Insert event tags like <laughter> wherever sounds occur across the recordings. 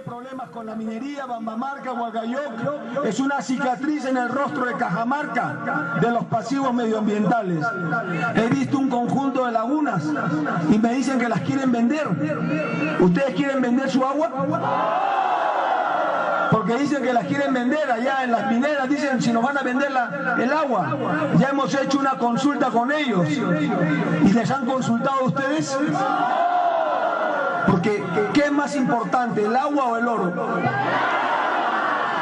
problemas con la minería, Bambamarca, Huacayoc, es una cicatriz en el rostro de Cajamarca de los pasivos medioambientales. He visto un conjunto de lagunas y me dicen que las quieren vender. ¿Ustedes quieren vender su agua? Porque dicen que las quieren vender allá en las mineras, dicen si nos van a vender el agua. Ya hemos hecho una consulta con ellos. ¿Y les han consultado a ustedes? Porque, ¿qué es más importante, el agua o el oro?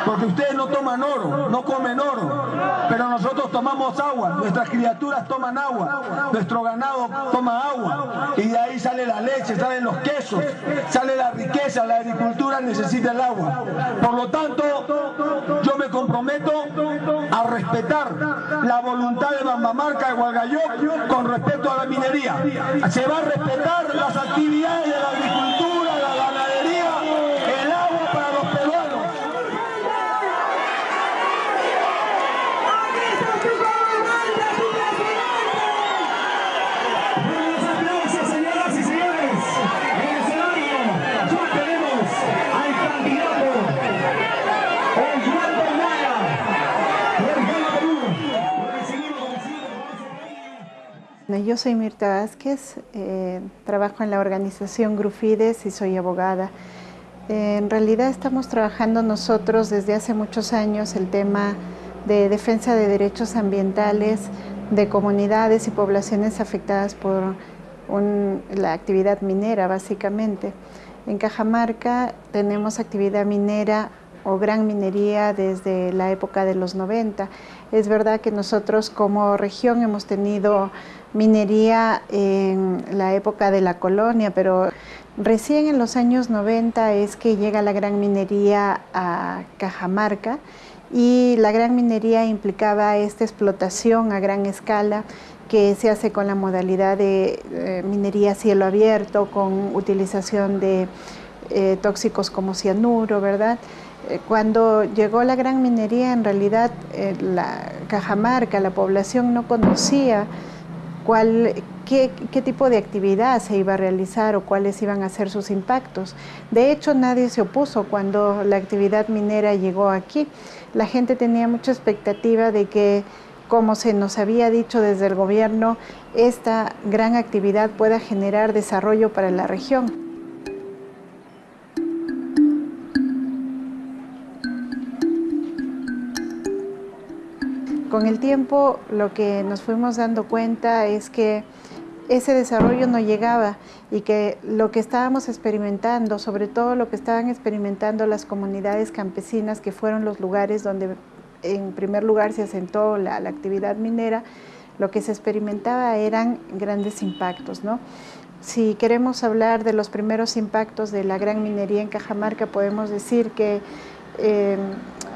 Porque ustedes no toman oro, no comen oro, pero nosotros tomamos agua, nuestras criaturas toman agua, nuestro ganado toma agua, y de ahí sale la leche, salen los quesos, sale la riqueza, la agricultura necesita el agua. Por lo tanto, yo me comprometo a respetar la voluntad de Bambamarca de Guagayó con respecto a la minería. Se va a respetar las actividades de la agricultura, la ganadería, el agua para los peruanos. Buenos aplausos, señoras y señores. En el escenario ya tenemos al candidato Osvaldo Maya por Gana Perú. Lo recibimos, lo recibimos. Yo soy Mirta Vázquez, eh, trabajo en la organización Grufides y soy abogada. Eh, en realidad estamos trabajando nosotros desde hace muchos años el tema de defensa de derechos ambientales de comunidades y poblaciones afectadas por la actividad minera, básicamente. En Cajamarca tenemos actividad minera o gran minería desde la época de los 90. Es verdad que nosotros como región hemos tenido minería en la época de la colonia, pero recién en los años 90 es que llega la gran minería a Cajamarca y la gran minería implicaba esta explotación a gran escala que se hace con la modalidad de eh, minería a cielo abierto, con utilización de eh, tóxicos como cianuro, ¿verdad? Eh, Cuando llegó la gran minería, en realidad la Cajamarca, la población no conocía cuál, qué, qué tipo de actividad se iba a realizar o cuáles iban a ser sus impactos. De hecho, nadie se opuso cuando la actividad minera llegó aquí. La gente tenía mucha expectativa de que, como se nos había dicho desde el gobierno, esta gran actividad pueda generar desarrollo para la región. Con el tiempo lo que nos fuimos dando cuenta es que ese desarrollo no llegaba y que lo que estábamos experimentando, sobre todo lo que estaban experimentando las comunidades campesinas, que fueron los lugares donde en primer lugar se asentó la, actividad minera, lo que se experimentaba eran grandes impactos. ¿no? Si queremos hablar de los primeros impactos de la gran minería en Cajamarca, podemos decir que eh,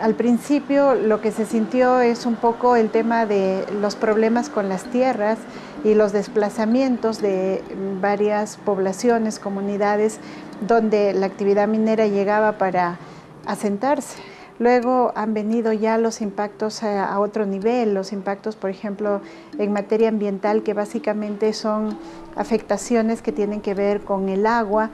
al principio lo que se sintió es un poco el tema de los problemas con las tierras y los desplazamientos de varias poblaciones, comunidades, donde la actividad minera llegaba para asentarse. Luego han venido ya los impactos a, otro nivel, los impactos, por ejemplo, en materia ambiental, que básicamente son afectaciones que tienen que ver con el agua,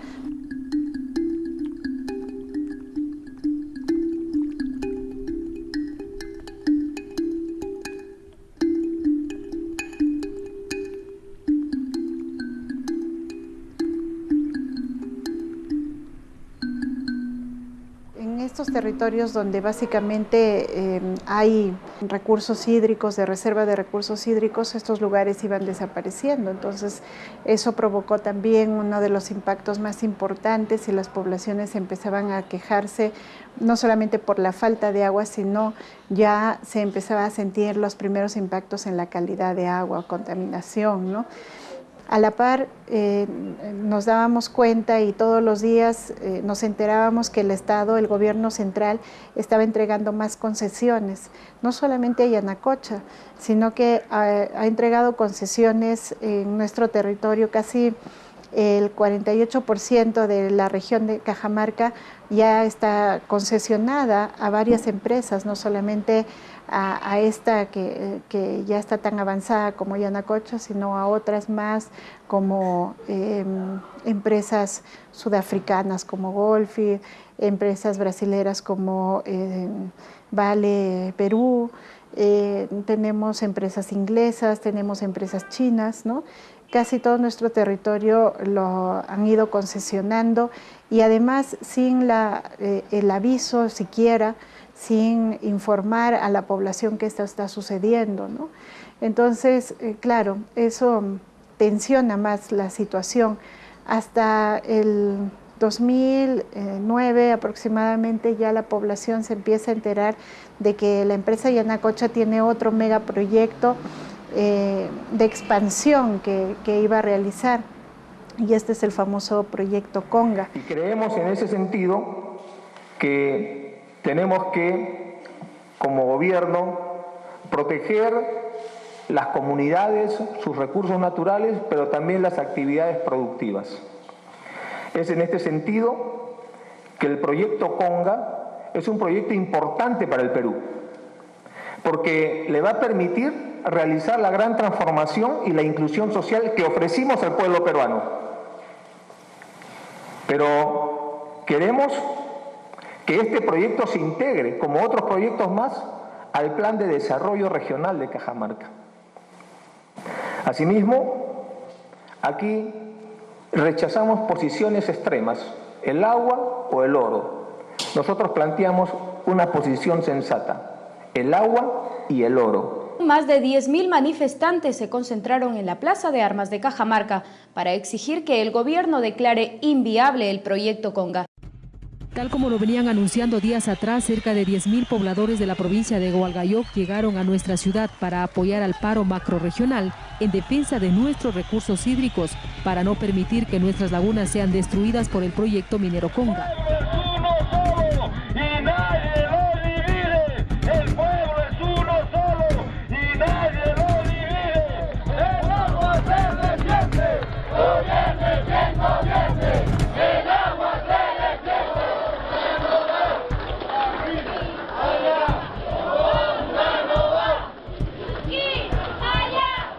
estos territorios donde básicamente eh, hay recursos hídricos, de reserva de recursos hídricos, estos lugares iban desapareciendo. Entonces, eso provocó también uno de los impactos más importantes y las poblaciones empezaban a quejarse no solamente por la falta de agua, sino ya se empezaba a sentir los primeros impactos en la calidad de agua, contaminación, ¿no? A la par eh, nos dábamos cuenta y todos los días eh, nos enterábamos que el Estado, el gobierno central, estaba entregando más concesiones, no solamente a Yanacocha, sino que ha, entregado concesiones en nuestro territorio, casi el 48% de la región de Cajamarca ya está concesionada a varias empresas, no solamente a, esta que, ya está tan avanzada como Yanacocha, sino a otras más como em, empresas sudafricanas como Golfi, empresas brasileras como em, Vale Perú, eh, tenemos empresas inglesas, tenemos empresas chinas, ¿no? Casi todo nuestro territorio lo han ido concesionando y además sin eh, el aviso siquiera sin informar a la población que esto está sucediendo. ¿no? Entonces, eh, claro, eso tensiona más la situación. Hasta el 2009 aproximadamente ya la población se empieza a enterar de que la empresa Yanacocha tiene otro megaproyecto eh, de expansión que, que iba a realizar y este es el famoso proyecto Conga. Y creemos en ese sentido que tenemos que, como gobierno, proteger las comunidades, sus recursos naturales, pero también las actividades productivas. Es en este sentido que el proyecto Conga es un proyecto importante para el Perú, porque le va a permitir realizar la gran transformación y la inclusión social que ofrecimos al pueblo peruano. Pero queremos que este proyecto se integre, como otros proyectos más, al Plan de Desarrollo Regional de Cajamarca. Asimismo, aquí rechazamos posiciones extremas, el agua o el oro. Nosotros planteamos una posición sensata, el agua y el oro. Más de 10.000 manifestantes se concentraron en la Plaza de Armas de Cajamarca para exigir que el gobierno declare inviable el proyecto Conga. Tal como lo venían anunciando días atrás, cerca de 10.000 pobladores de la provincia de Hualgayoc llegaron a nuestra ciudad para apoyar al paro macroregional en defensa de nuestros recursos hídricos para no permitir que nuestras lagunas sean destruidas por el proyecto minero Conga.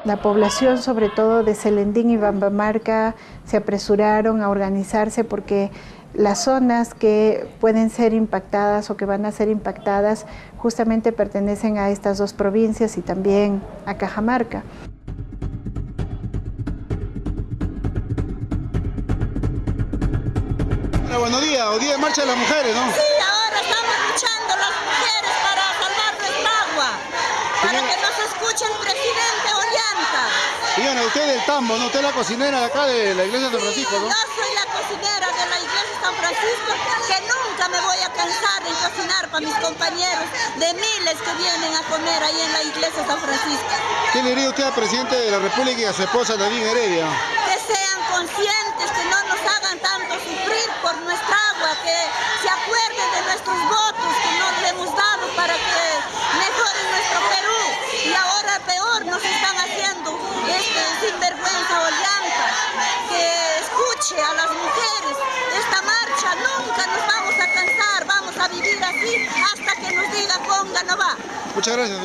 La población, sobre todo de Celendín y Bambamarca, se apresuraron a organizarse porque las zonas que pueden ser impactadas o que van a ser impactadas justamente pertenecen a estas dos provincias y también a Cajamarca. buenos días, o día de marcha de las mujeres, ¿no? Sí, ahora estamos luchando las mujeres para salvar nuestra agua, para que nos escuche el presidente Usted del tambo, ¿no? Usted es la cocinera de acá de la iglesia de San Francisco, ¿no? Yo soy la cocinera de la iglesia de San Francisco, que nunca me voy a cansar de cocinar para mis compañeros, de miles que vienen a comer ahí en la iglesia de San Francisco. ¿Qué le diría usted al presidente de la República y a su esposa Nadine Heredia? Que sean conscientes, que no nos hagan tanto sufrir por nuestra agua, que se acuerden de nuestros votos que nos hemos dado para que mejoren nuestro Perú. Y ahora peor nos están haciendo este sinvergüenza Ollanta, a las mujeres. Esta marcha nunca nos vamos a cansar, vamos a vivir así hasta que nos diga ponga no va. Muchas gracias,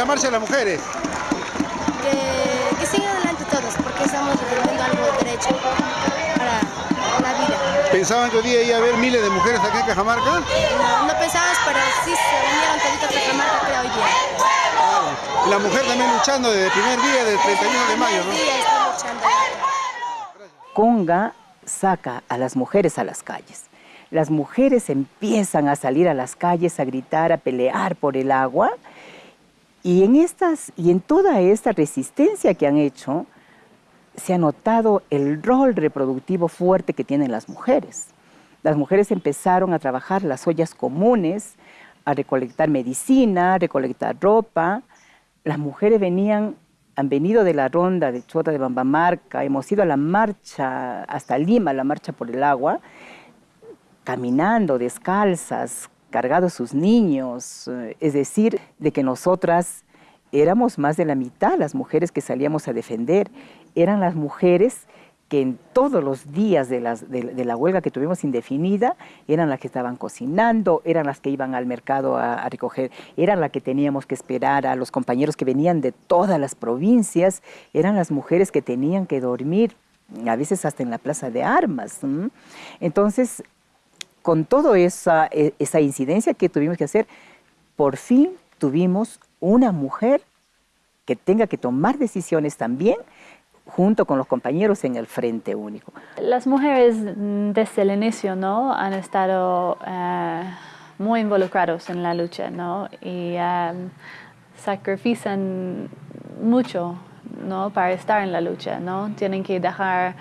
Dios. marcha de las mujeres? Que, que sigan adelante todos, porque estamos defendiendo algo de derecho para la vida. ¿Pensaban que hoy día iba a haber miles de mujeres aquí en Cajamarca? No, no pensabas, pero sí se unieron toditos a Cajamarca, creo, hoy día. Claro. La mujer también luchando desde el primer día del 31 de mayo, ¿no? Sí, está luchando. Conga saca a las mujeres a las calles. Las mujeres empiezan a salir a las calles a gritar, a pelear por el agua. Y en, estas, y en toda esta resistencia que han hecho, se ha notado el rol reproductivo fuerte que tienen las mujeres. Las mujeres empezaron a trabajar las ollas comunes, a recolectar medicina, a recolectar ropa. Las mujeres han venido de la ronda de Chota de Bambamarca, hemos ido a la marcha hasta Lima, la marcha por el agua, caminando descalzas, cargados sus niños, eh, es decir, de que nosotras éramos más de la mitad las mujeres que salíamos a defender, eran las mujeres que en todos los días de, la huelga que tuvimos indefinida eran las que estaban cocinando, eran las que iban al mercado a, recoger, eran las que teníamos que esperar a los compañeros que venían de todas las provincias, eran las mujeres que tenían que dormir, a veces hasta en la plaza de armas. Entonces, con toda esa, e, esa incidencia que tuvimos que hacer, por fin tuvimos una mujer que tenga que tomar decisiones también junto con los compañeros en el Frente Único. Las mujeres desde el inicio ¿no? han estado eh, muy involucrados en la lucha ¿no? y eh, sacrifican mucho ¿no? para estar en la lucha. ¿no? Tienen que dejar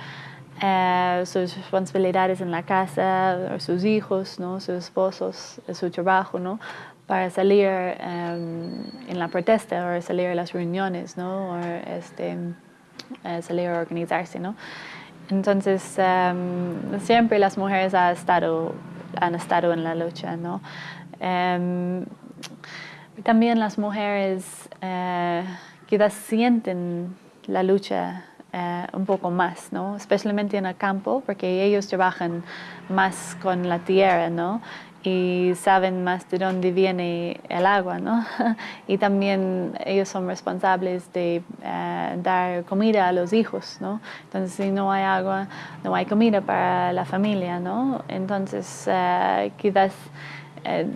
eh, sus responsabilidades en la casa, sus hijos, ¿no? sus esposos, su trabajo, ¿no? para salir en la protesta o salir a las reuniones. ¿no? O, este, eh, salir a organizarse, ¿no? Entonces, em, siempre las mujeres han estado, han estado en la lucha, ¿no? Em, también las mujeres eh, quizás sienten la lucha eh, un poco más, ¿no? Especialmente en el campo, porque ellos trabajan más con la tierra, ¿no? y saben más de dónde viene el agua, ¿no? <laughs> Y también ellos son responsables de eh, dar comida a los hijos, ¿no? Entonces, si no hay agua, no hay comida para la familia, ¿no? Entonces, uh, quizás eh,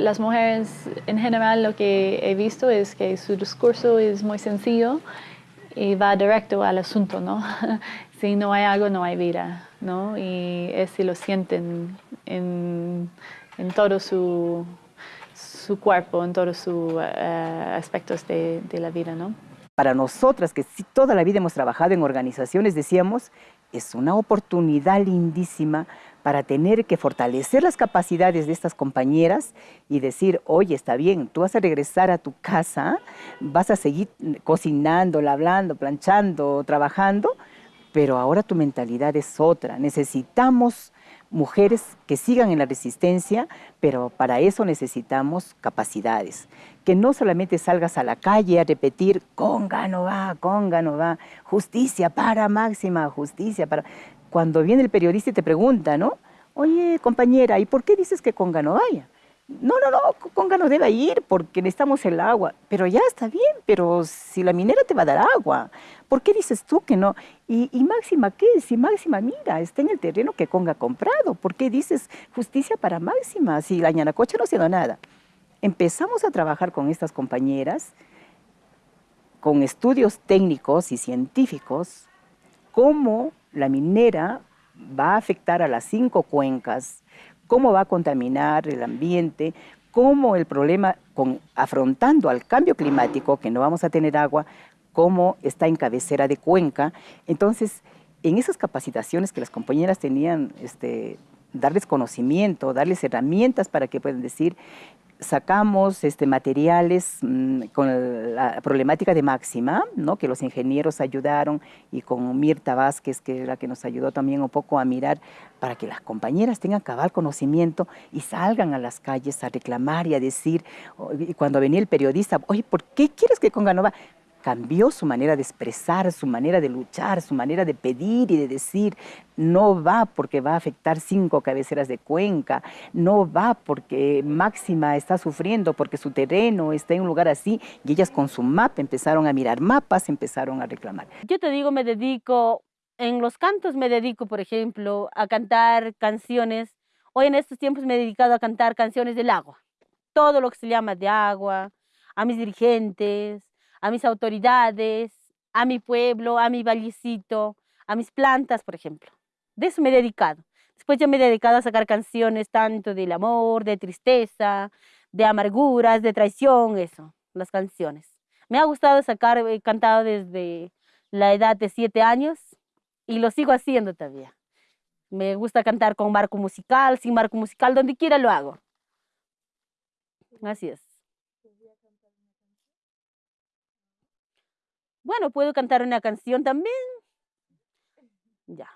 las mujeres, en general, lo que he visto es que su discurso es muy sencillo y va directo al asunto, ¿no? <laughs> si no hay agua, no hay vida, ¿no? Y es si lo sienten en, en todo su, su, cuerpo, en todos sus eh, aspectos de, de, la vida, ¿no? Para nosotras, que sí, toda la vida hemos trabajado en organizaciones, decíamos, es una oportunidad lindísima para tener que fortalecer las capacidades de estas compañeras y decir, oye, está bien, tú vas a regresar a tu casa, vas a seguir cocinando, hablando, planchando, trabajando, pero ahora tu mentalidad es otra. Necesitamos mujeres que sigan en la resistencia, pero para eso necesitamos capacidades. Que no solamente salgas a la calle a repetir, conga no va, conga no va, justicia para máxima, justicia para... Cuando viene el periodista y te pregunta, ¿no? Oye, compañera, ¿y por qué dices que conga no vaya? No, no, no, Conga no debe ir porque necesitamos el agua. Pero ya está bien, pero si la minera te va a dar agua, ¿por qué dices tú que no? Y, Máxima, ¿qué? Si Máxima, mira, está en el terreno que Conga ha comprado, ¿por qué dices justicia para Máxima si la Ñanacocha no ha sido nada? Empezamos a trabajar con estas compañeras, con estudios técnicos y científicos, cómo la minera va a afectar a las cinco cuencas, cómo va a contaminar el ambiente, cómo el problema con afrontando al cambio climático, que no vamos a tener agua, cómo está en cabecera de cuenca. Entonces, en esas capacitaciones que las compañeras tenían, este, darles conocimiento, darles herramientas para que puedan decir, sacamos este, materiales mm, con la problemática de máxima, ¿no? que los ingenieros ayudaron, y con Mirta Vázquez, que es la que nos ayudó también un poco a mirar, para que las compañeras tengan cabal conocimiento y salgan a las calles a reclamar y a decir, y cuando venía el periodista, oye, ¿por qué quieres que Conganova? Cambió su manera de expresar, su manera de luchar, su manera de pedir y de decir, no va porque va a afectar cinco cabeceras de cuenca, no va porque Máxima está sufriendo, porque su terreno está en un lugar así, y ellas con su mapa empezaron a mirar mapas, empezaron a reclamar. Yo te digo, me dedico, en los cantos me dedico, por ejemplo, a cantar canciones, hoy en estos tiempos me he dedicado a cantar canciones del agua, todo lo que se llama de agua, a mis dirigentes, a mis autoridades, a mi pueblo, a mi vallecito, a mis plantas, por ejemplo. De eso me he dedicado. Después yo me he dedicado a sacar canciones tanto del amor, de tristeza, de amarguras, de traición, eso, las canciones. Me ha gustado sacar, he cantado desde la edad de siete años y lo sigo haciendo todavía. Me gusta cantar con marco musical, sin marco musical, donde quiera lo hago. Así es. Bueno, puedo cantar una canción también. Ya.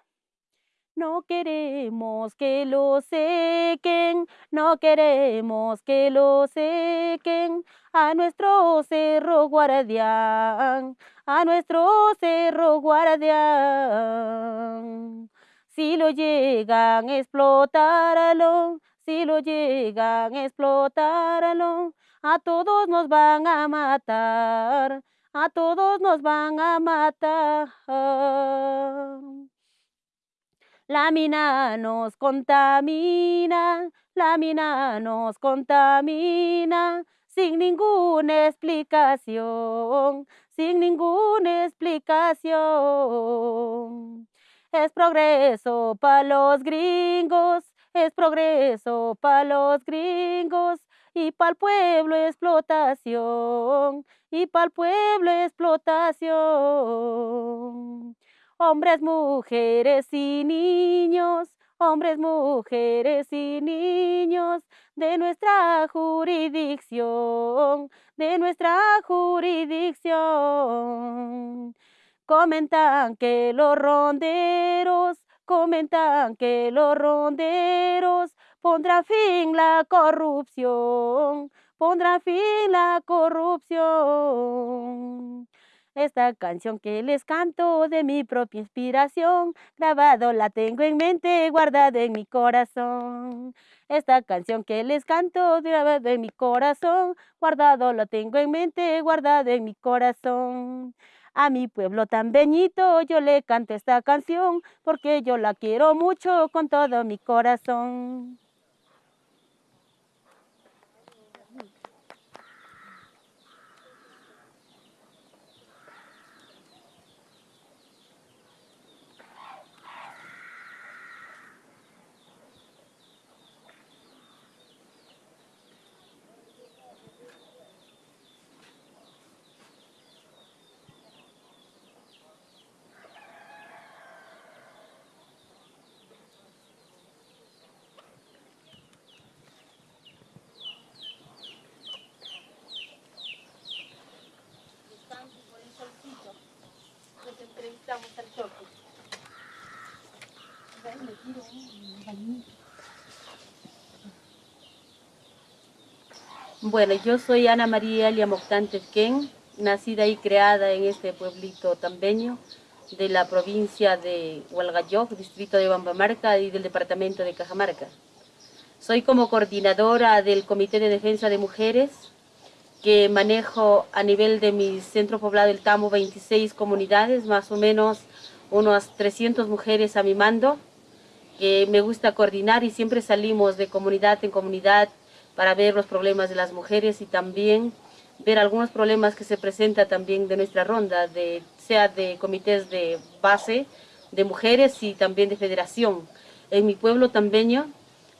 No queremos que lo sequen, no queremos que lo sequen a nuestro cerro guardián, a nuestro cerro guardián. Si lo llegan a explotarlo, si lo llegan a explotarlo, a todos nos van a matar, a todos nos van a matar. La mina nos contamina, la mina nos contamina, sin ninguna explicación, sin ninguna explicación. Es progreso para los gringos, es progreso para los gringos y para el pueblo explotación, y para el pueblo explotación. Hombres, mujeres y niños, hombres, mujeres y niños de nuestra jurisdicción, de nuestra jurisdicción. Comentan que los ronderos, comentan que los ronderos pondrán fin la corrupción, pondrán fin la corrupción. Esta canción que les canto de mi propia inspiración, grabado la tengo en mente, guardada en mi corazón. Esta canción que les canto, grabado en mi corazón, guardado la tengo en mente, guardado en mi corazón. A mi pueblo tan beñito yo le canto esta canción porque yo la quiero mucho con todo mi corazón. Bueno, yo soy Ana María Liamoctante Ken, nacida y creada en este pueblito tambeño de la provincia de Hualgayoc, distrito de Bambamarca y del departamento de Cajamarca. Soy como coordinadora del Comité de Defensa de Mujeres que manejo a nivel de mi centro poblado del Tamo 26 comunidades, más o menos unas 300 mujeres a mi mando, que me gusta coordinar y siempre salimos de comunidad en comunidad para ver los problemas de las mujeres y también ver algunos problemas que se presentan también de nuestra ronda, de, sea de comités de base, de mujeres y también de federación. En mi pueblo tambeño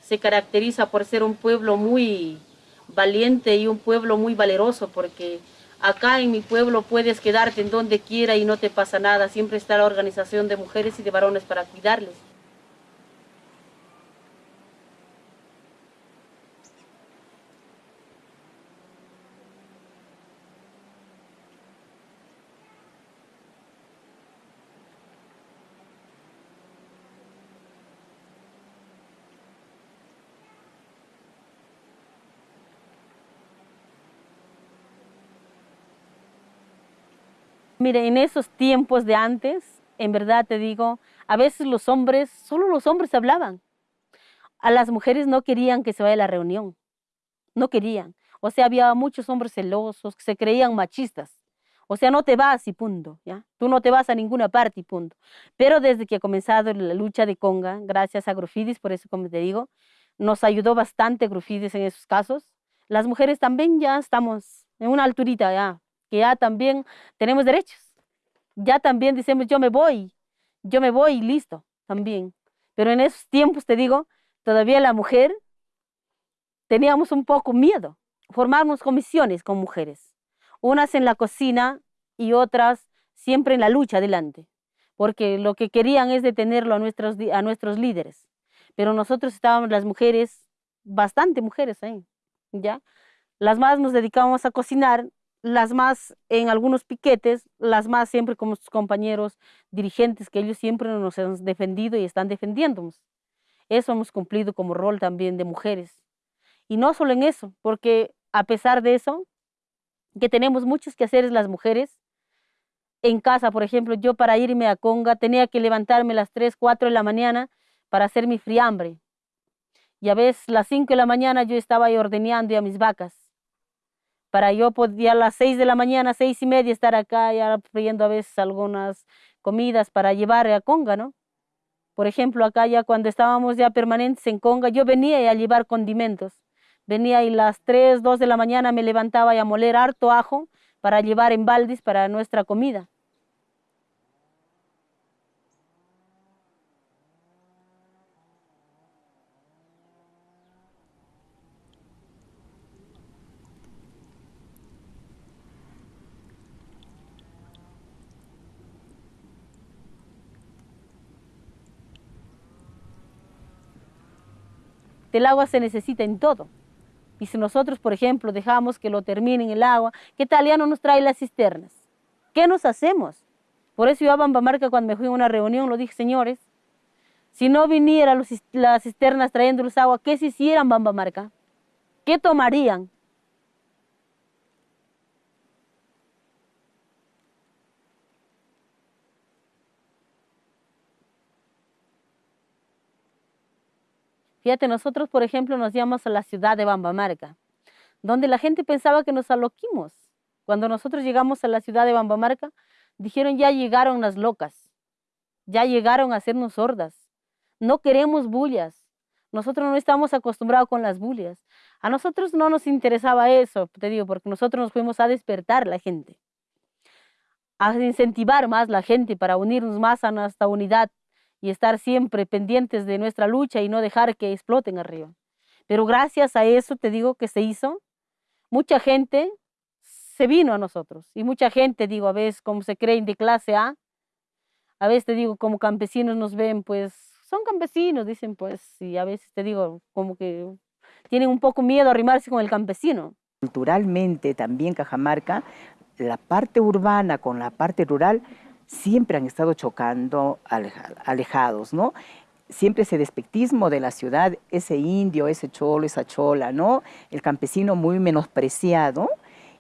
se caracteriza por ser un pueblo muy valiente y un pueblo muy valeroso porque acá en mi pueblo puedes quedarte en donde quiera y no te pasa nada, siempre está la organización de mujeres y de varones para cuidarles. Mire, en esos tiempos de antes, en verdad te digo, a veces los hombres, solo los hombres hablaban. A las mujeres no querían que se vaya la reunión, no querían. O sea, había muchos hombres celosos que se creían machistas. O sea, no te vas y punto, ¿ya? Tú no te vas a ninguna parte y punto. Pero desde que ha comenzado la lucha de Conga, gracias a Grufidis, por eso como te digo, nos ayudó bastante Grufidis en esos casos. Las mujeres también ya estamos en una alturita ya, que ya también tenemos derechos. Ya también decimos, yo me voy, yo me voy y listo, también. Pero en esos tiempos, te digo, todavía la mujer teníamos un poco miedo, formarnos comisiones con mujeres unas en la cocina y otras siempre en la lucha adelante, porque lo que querían es detenerlo a nuestros, a nuestros líderes. Pero nosotros estábamos las mujeres, bastante mujeres ahí, ¿ya? Las más nos dedicábamos a cocinar, las más en algunos piquetes, las más siempre como sus compañeros dirigentes, que ellos siempre nos han defendido y están defendiéndonos. Eso hemos cumplido como rol también de mujeres. Y no solo en eso, porque a pesar de eso, que tenemos muchos que hacer las mujeres. En casa, por ejemplo, yo para irme a Conga tenía que levantarme a las 3, 4 de la mañana para hacer mi friambre. Y a veces las 5 de la mañana yo estaba ahí ordeñando a mis vacas. Para yo podía a las 6 de la mañana, seis y media, estar acá ya friendo a veces algunas comidas para llevar a Conga, ¿no? Por ejemplo, acá ya cuando estábamos ya permanentes en Conga, yo venía a llevar condimentos Venía y las 3, 2 de la mañana me levantaba y a moler harto ajo para llevar en baldes para nuestra comida. El agua se necesita en todo. Y si nosotros, por ejemplo, dejamos que lo termine en el agua, ¿qué tal ya no nos trae las cisternas? ¿Qué nos hacemos? Por eso yo a Bambamarca cuando me fui a una reunión lo dije, señores, si no vinieran las cisternas trayéndoles agua, ¿qué se hicieran Bambamarca? ¿Qué tomarían? Fíjate, nosotros, por ejemplo, nos llamamos a la ciudad de Bambamarca, donde la gente pensaba que nos aloquimos. Cuando nosotros llegamos a la ciudad de Bambamarca, dijeron, ya llegaron las locas, ya llegaron a hacernos sordas. No queremos bullas. Nosotros no estamos acostumbrados con las bullas. A nosotros no nos interesaba eso, te digo, porque nosotros nos fuimos a despertar la gente, a incentivar más la gente para unirnos más a nuestra unidad, y estar siempre pendientes de nuestra lucha y no dejar que exploten arriba. Pero gracias a eso, te digo que se hizo, mucha gente se vino a nosotros y mucha gente, digo, a veces como se creen de clase A, a veces te digo, como campesinos nos ven, pues son campesinos, dicen, pues, y a veces te digo, como que tienen un poco miedo a arrimarse con el campesino. Culturalmente también Cajamarca, la parte urbana con la parte rural siempre han estado chocando, alejados, ¿no? Siempre ese despectismo de la ciudad, ese indio, ese cholo, esa chola, ¿no? El campesino muy menospreciado.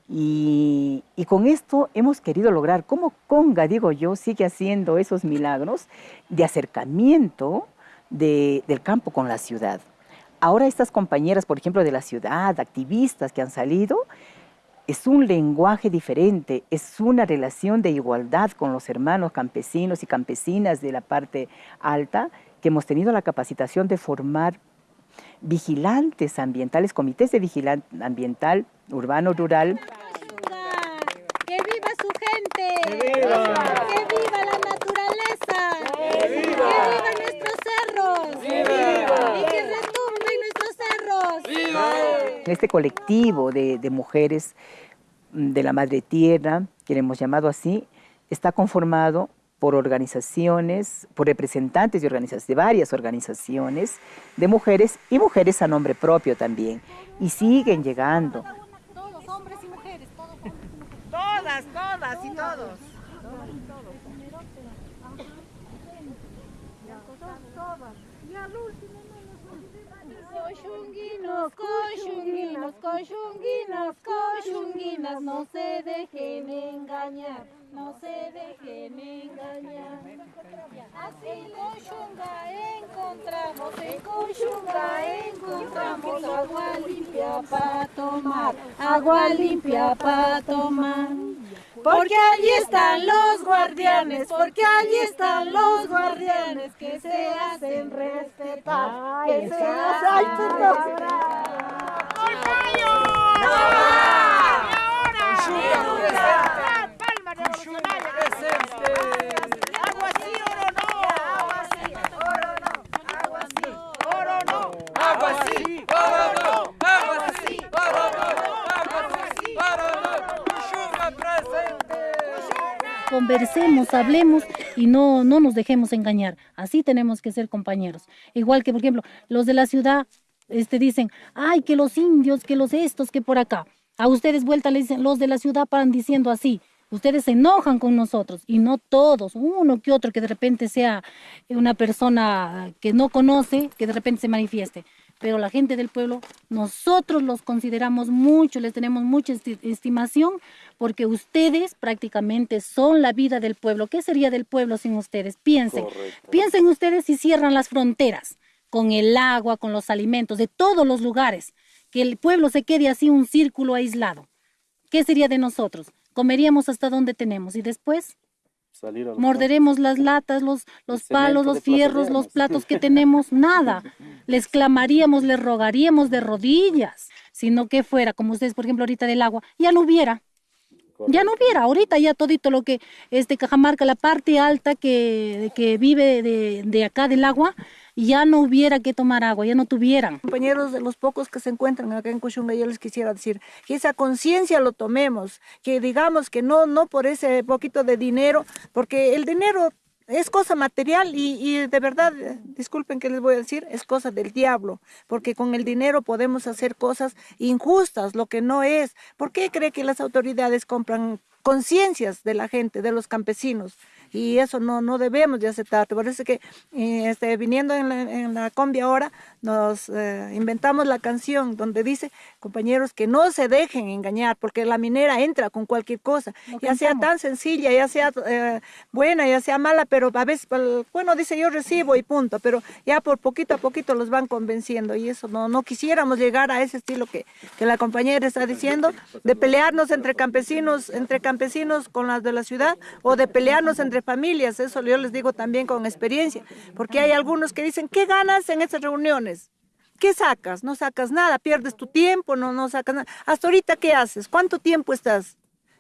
Y, con esto hemos querido lograr, como Conga, digo yo, sigue haciendo esos milagros de acercamiento del campo con la ciudad. Ahora estas compañeras, por ejemplo, de la ciudad, activistas que han salido, es un lenguaje diferente, es una relación de igualdad con los hermanos campesinos y campesinas de la parte alta que hemos tenido la capacitación de formar vigilantes ambientales, comités de vigilancia ambiental, urbano, rural. ¡Que viva su gente! ¡Que viva, la naturaleza! ¡Que viva, nuestros cerros! ¡Y que retumben nuestros cerros! En este colectivo de, de mujeres mm, de la Madre Tierra, que le hemos llamado así, está conformado por organizaciones, por representantes de, organizaciones, de varias organizaciones de mujeres y mujeres a nombre propio también. Y siguen llegando. Todos, hombres y mujeres, todos. Todas, todas y todos. Y al último cochunguinos, cochunguinas, cochunguinas, no se dejen engañar, no se dejen engañar. Así Cochunga encontramos, en Cochunga encontramos agua limpia para tomar, agua limpia para tomar. Porque allí están los guardianes, porque allí están los guardianes que se hacen respetar, que se hacen Palma conversemos, hablemos y no, no nos dejemos engañar. Así tenemos que ser compañeros. Igual que, por ejemplo, los de la ciudad este, dicen, ay, que los indios, que los estos, que por acá. A ustedes vuelta dicen, los de la ciudad paran diciendo así. Ustedes se enojan con nosotros y no todos, uno que otro que de repente sea una persona que no conoce, que de repente se manifieste. Pero la gente del pueblo, nosotros los consideramos mucho, les tenemos mucha esti- estimación, porque ustedes prácticamente son la vida del pueblo. ¿Qué sería del pueblo sin ustedes? Piensen, piensen ustedes si cierran las fronteras con el agua, con los alimentos, de todos los lugares, que el pueblo se quede así un círculo aislado. ¿Qué sería de nosotros? Comeríamos hasta donde tenemos y después Salir morderemos las latas, los, los palos, los fierros, los platos que tenemos, <laughs> nada. Les clamaríamos, les rogaríamos de rodillas, sino que fuera, como ustedes, por ejemplo, ahorita del agua, ya no hubiera. Ya no hubiera, ahorita ya todito lo que este Cajamarca, la parte alta que, que vive de, de acá del agua, ya no hubiera que tomar agua, ya no tuvieran. Compañeros de los pocos que se encuentran acá en Cuchunga, yo les quisiera decir que esa conciencia lo tomemos, que digamos que no, no por ese poquito de dinero, porque el dinero es cosa material y, y de verdad, eh, disculpen que les voy a decir, es cosa del diablo, porque con el dinero podemos hacer cosas injustas, lo que no es. ¿Por qué cree que las autoridades compran conciencias de la gente, de los campesinos? Y eso no, no debemos de aceptar. Por eso que eh, este, viniendo en la, en la combi ahora nos eh, inventamos la canción donde dice, compañeros, que no se dejen engañar, porque la minera entra con cualquier cosa, ya sea tan sencilla, ya sea eh, buena, ya sea mala, pero a veces, pues, bueno, dice yo recibo y punto, pero ya por poquito a poquito los van convenciendo y eso no, no quisiéramos llegar a ese estilo que, que la compañera está diciendo, de pelearnos entre campesinos, entre campesinos con las de la ciudad, o de pelearnos entre familias, eso yo les digo también con experiencia, porque hay algunos que dicen, ¿qué ganas en esas reuniones? ¿Qué sacas? No sacas nada, pierdes tu tiempo, no, no sacas nada. Hasta ahorita, ¿qué haces? ¿Cuánto tiempo estás?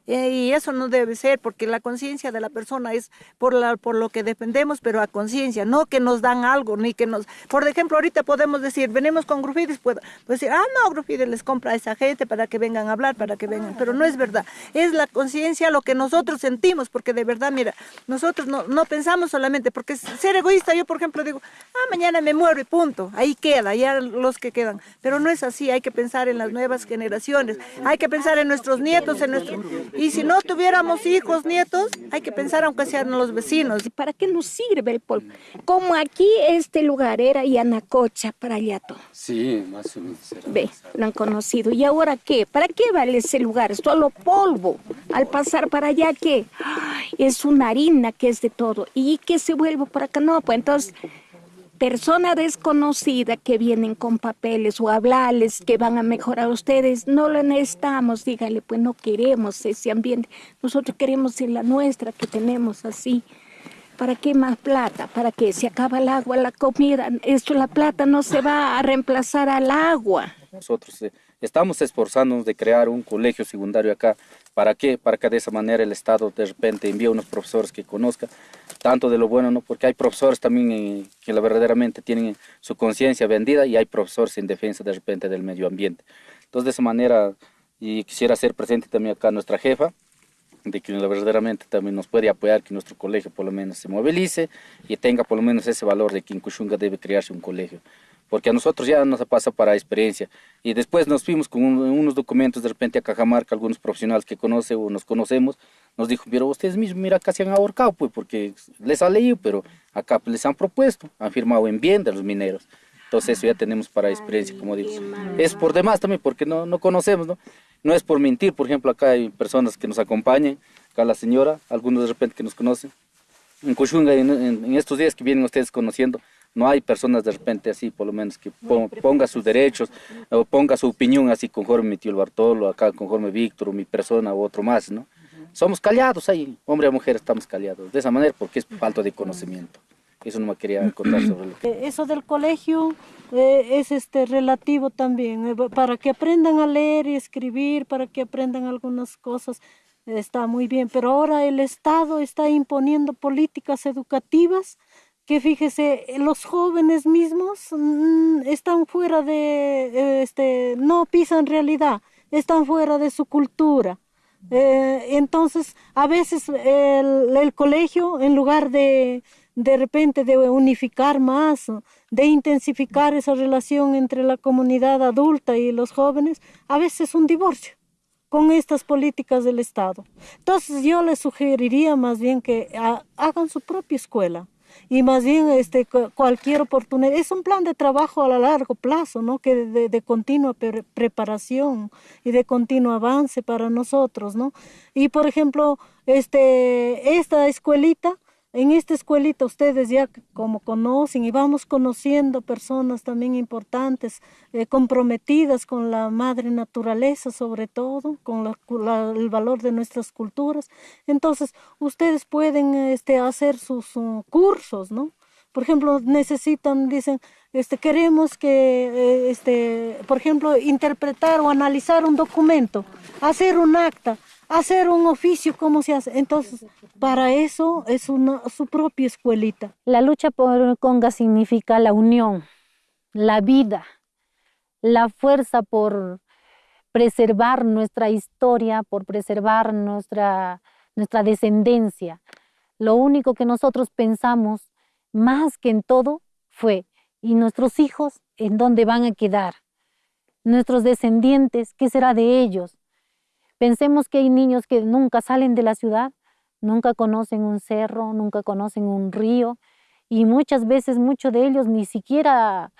Eh, y eso no debe ser, porque la conciencia de la persona es por, la, por lo que dependemos, pero a conciencia, no que nos dan algo, ni que nos... Por ejemplo, ahorita podemos decir, venimos con Grufides, puedo pues decir, ah, no, Grufides les compra a esa gente para que vengan a hablar, para que vengan, pero no es verdad. Es la conciencia lo que nosotros sentimos, porque de verdad, mira, nosotros no, no pensamos solamente, porque ser egoísta, yo por ejemplo digo, ah, mañana me muero y punto, ahí queda, ya los que quedan. Pero no es así, hay que pensar en las nuevas generaciones, hay que pensar en nuestros nietos, en nuestro... Y si no tuviéramos hijos, nietos, hay que pensar aunque sean los vecinos. ¿Para qué nos sirve el polvo? Como aquí este lugar era Yanacocha para allá todo. Sí, más o menos. era. Ve, lo han conocido. ¿Y ahora qué? ¿Para qué vale ese lugar? Solo polvo. Al pasar para allá, ¿qué? Ay, es una harina que es de todo. ¿Y qué se vuelve por acá? No, pues entonces, persona desconocida que vienen con papeles o hablarles que van a mejorar ustedes, no lo necesitamos, dígale, pues no queremos ese ambiente. Nosotros queremos la nuestra que tenemos así. ¿Para qué más plata? ¿Para qué? Se acaba el agua, la comida. Esto, la plata no se va a reemplazar al agua. Nosotros eh, estamos esforzándonos de crear un colegio secundario acá. ¿Para qué? Para que de esa manera el Estado de repente envíe unos profesores que conozcan tanto de lo bueno, ¿no? Porque hay profesores también eh, que la verdaderamente tienen su conciencia vendida y hay profesores en defensa de repente del medio ambiente. Entonces de esa manera y quisiera hacer presente también acá nuestra jefa, de que verdaderamente también nos puede apoyar que nuestro colegio por lo menos se movilice y tenga por lo menos ese valor de que en Cushunga debe crearse un colegio. Porque a nosotros ya nos pasa para experiencia. Y después nos fuimos con un- unos documentos de repente a Cajamarca, algunos profesionales que conoce o nos conocemos, nos dijo, pero ustedes mismos, mira, se han ahorcado, pues, porque les ha leído, pero acá pues, les han propuesto, han firmado en bien de los mineros. Entonces eso ya tenemos para experiencia, como digo. Es por demás también, porque no, no conocemos, ¿no? No es por mentir, por ejemplo, acá hay personas que nos acompañan, acá la señora, algunos de repente que nos conocen. En Cushunga, en, en estos días que vienen ustedes conociendo, no hay personas de repente así, por lo menos, que ponga sus derechos o ponga su opinión así conforme mi tío Bartolo, acá conforme Víctor, o mi persona u otro más, ¿no? Somos callados ahí, hombre o mujer estamos callados, de esa manera porque es falta de conocimiento. Eso no me quería contar sobre lo eh, Eso del colegio eh, es este relativo también, eh, para que aprendan a leer y escribir, para que aprendan algunas cosas, está muy bien, pero ahora el Estado está imponiendo políticas educativas que fíjese, los jóvenes mismos mm, están fuera de, este, no pisan realidad, están fuera de su cultura. entonces, a veces el, el, colegio, en lugar de, de repente de unificar más, de intensificar esa relación entre la comunidad adulta y los jóvenes, a veces un divorcio con estas políticas del Estado. Entonces yo les sugeriría más bien que hagan su propia escuela y más bien este, cualquier oportunidad. Es un plan de trabajo a largo plazo, ¿no? que de, de continua preparación y de continuo avance para nosotros. ¿no? Y por ejemplo, este, esta escuelita, en esta escuelita ustedes ya como conocen y vamos conociendo personas también importantes, eh, comprometidas con la madre naturaleza sobre todo, con el valor de nuestras culturas. Entonces ustedes pueden este, hacer sus cursos, ¿no? Por ejemplo, necesitan, dicen, este, queremos que, eh, este, por ejemplo, interpretar o analizar un documento, hacer un acta hacer un oficio, ¿cómo se hace? Entonces, para eso es una, su propia escuelita. La lucha por Conga significa la unión, la vida, la fuerza por preservar nuestra historia, por preservar nuestra, nuestra descendencia. Lo único que nosotros pensamos, más que en todo, fue, ¿y nuestros hijos en dónde van a quedar? Nuestros descendientes, ¿qué será de ellos? Pensemos que hay niños que nunca salen de la ciudad, nunca conocen un cerro, nunca conocen un río y muchas veces muchos de ellos ni siquiera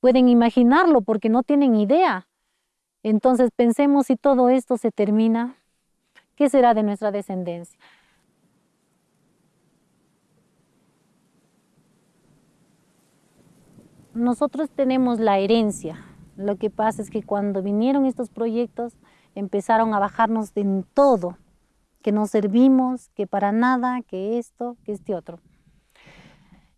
pueden imaginarlo porque no tienen idea. Entonces pensemos si todo esto se termina, ¿qué será de nuestra descendencia? Nosotros tenemos la herencia. Lo que pasa es que cuando vinieron estos proyectos, empezaron a bajarnos en todo, que no servimos, que para nada, que esto, que este otro.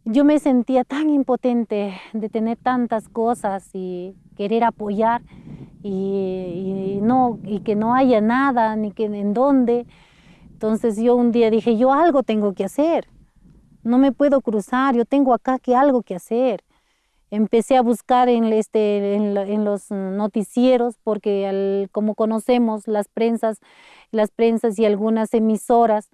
Yo me sentía tan impotente de tener tantas cosas y querer apoyar y, no, y que no haya nada, ni que en dónde. Entonces yo un día dije, yo algo tengo que hacer, no me puedo cruzar, yo tengo acá que algo que hacer empecé a buscar en, este, en, los noticieros porque como conocemos las prensas, las prensas y algunas emisoras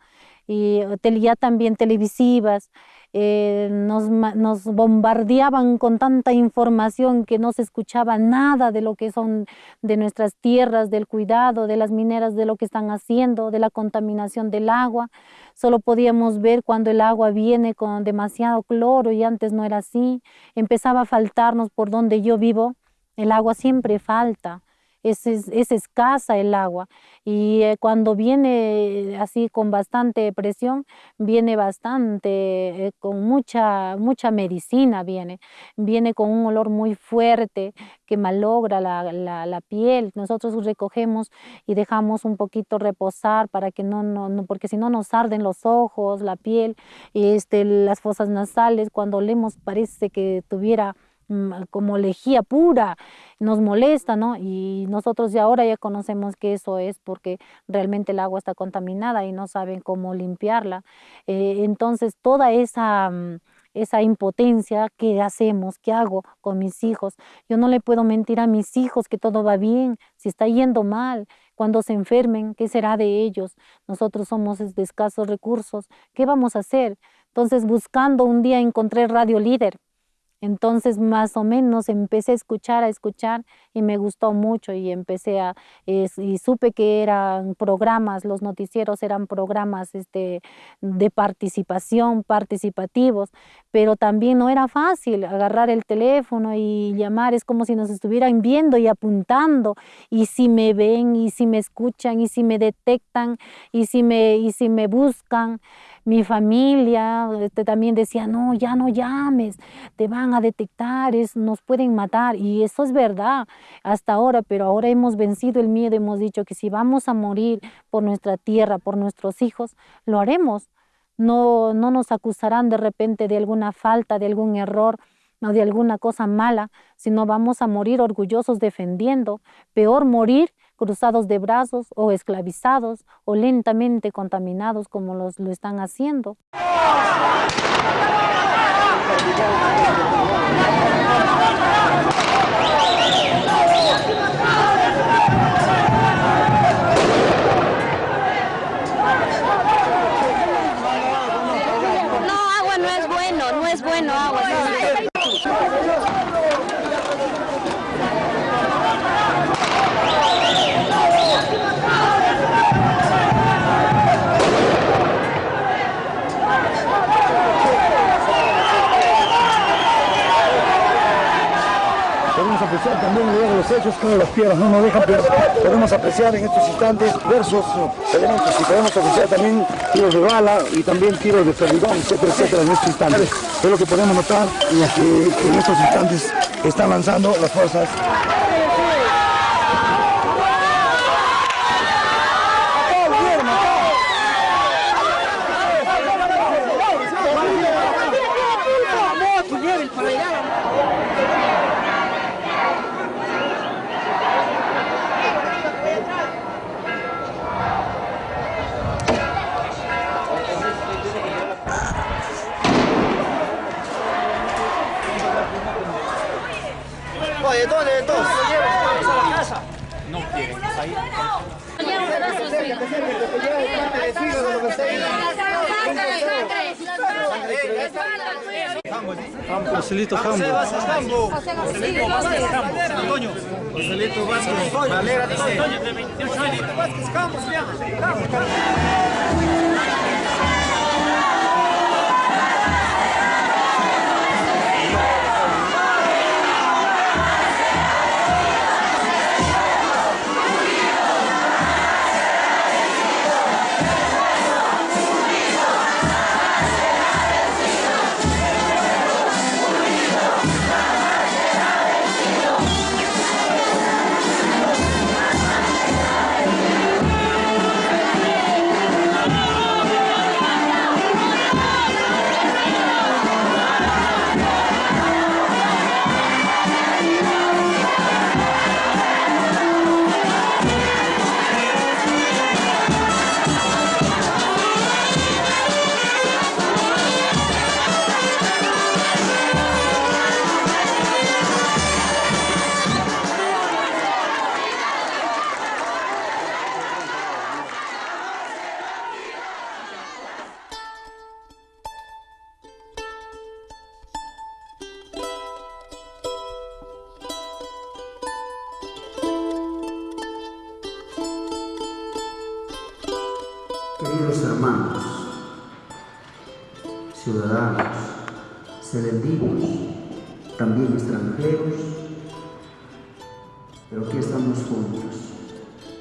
y ya también televisivas, eh, nos, nos, bombardeaban con tanta información que no se escuchaba nada de lo que son de nuestras tierras, del cuidado, de las mineras, de lo que están haciendo, de la contaminación del agua. Solo podíamos ver cuando el agua viene con demasiado cloro y antes no era así. Empezaba a faltarnos por donde yo vivo. El agua siempre falta es, escasa el agua y eh, cuando viene así con bastante presión, viene bastante, eh, con mucha, mucha medicina viene, viene con un olor muy fuerte que malogra la, la, piel. Nosotros recogemos y dejamos un poquito reposar para que no, no, porque si no nos arden los ojos, la piel, este, las fosas nasales, cuando olemos parece que tuviera como lejía pura, nos molesta, ¿no? Y nosotros ya ahora ya conocemos que eso es porque realmente el agua está contaminada y no saben cómo limpiarla. Eh, entonces, toda esa mm, esa impotencia que hacemos, que hago con mis hijos. Yo no le puedo mentir a mis hijos que todo va bien, si está yendo mal, cuando se enfermen, ¿qué será de ellos? Nosotros somos de escasos recursos, ¿qué vamos a hacer? Entonces, buscando un día encontré Radio Líder Entonces, más o menos empecé a escuchar, a escuchar y me gustó mucho y empecé a, es- y supe que eran programas, los noticieros eran programas este, de participación, participativos, pero también no era fácil agarrar el teléfono y llamar, es como si nos estuvieran viendo y apuntando, y si me ven, y si me escuchan, y si me detectan, y si me, y si me buscan mi familia este, también decía, no, ya no llames, te van a detectar, es, nos pueden matar. Y eso es verdad hasta ahora, pero ahora hemos vencido el miedo, hemos dicho que si vamos a morir por nuestra tierra, por nuestros hijos, lo haremos. No, no nos acusarán de repente de alguna falta, de algún error o de alguna cosa mala, sino vamos a morir orgullosos defendiendo. Peor morir cruzados de brazos o esclavizados o lentamente contaminados como los, lo están haciendo. No, agua no es bueno, no es bueno agua. Podemos también los hechos, como las piedras no nos dejan, pero podemos apreciar en estos instantes diversos eh, elementos y podemos apreciar también tiros de bala y también tiros de ferrigón, etcétera, etcétera, en estos instantes. Es lo que podemos notar que en estos instantes están lanzando las fuerzas Oye, ¿dónde entonces? a la casa? No. Ahí. Joselito Jambo. Joselito Vázquez Jambo. Antonio. Joselito Vázquez. Valera dice. Antonio de 28 años. Vázquez Jambo se llama.